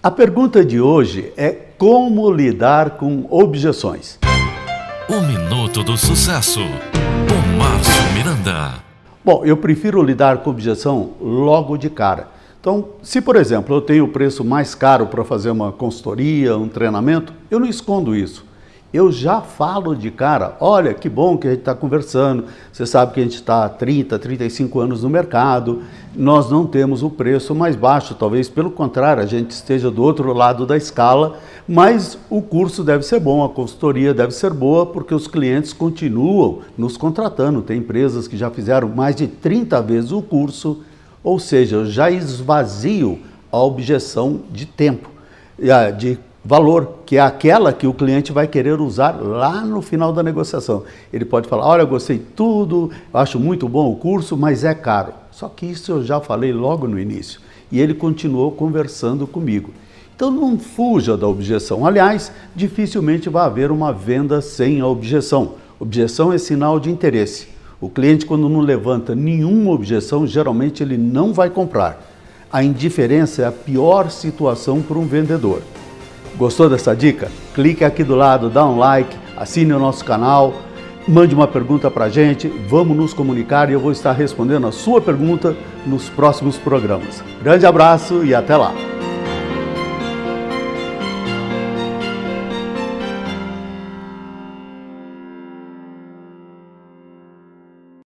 A pergunta de hoje é como lidar com objeções. O Minuto do Sucesso, com Márcio Miranda. Bom, eu prefiro lidar com objeção logo de cara. Então, se por exemplo eu tenho o preço mais caro para fazer uma consultoria, um treinamento, eu não escondo isso eu já falo de cara, olha que bom que a gente está conversando, você sabe que a gente está há 30, 35 anos no mercado, nós não temos o preço mais baixo, talvez pelo contrário, a gente esteja do outro lado da escala, mas o curso deve ser bom, a consultoria deve ser boa, porque os clientes continuam nos contratando, tem empresas que já fizeram mais de 30 vezes o curso, ou seja, eu já esvazio a objeção de tempo, de valor, que é aquela que o cliente vai querer usar lá no final da negociação. Ele pode falar, olha, eu gostei tudo, acho muito bom o curso, mas é caro. Só que isso eu já falei logo no início. E ele continuou conversando comigo. Então não fuja da objeção. Aliás, dificilmente vai haver uma venda sem a objeção. Objeção é sinal de interesse. O cliente, quando não levanta nenhuma objeção, geralmente ele não vai comprar. A indiferença é a pior situação para um vendedor. Gostou dessa dica? Clique aqui do lado, dá um like, assine o nosso canal, mande uma pergunta para a gente, vamos nos comunicar e eu vou estar respondendo a sua pergunta nos próximos programas. Grande abraço e até lá!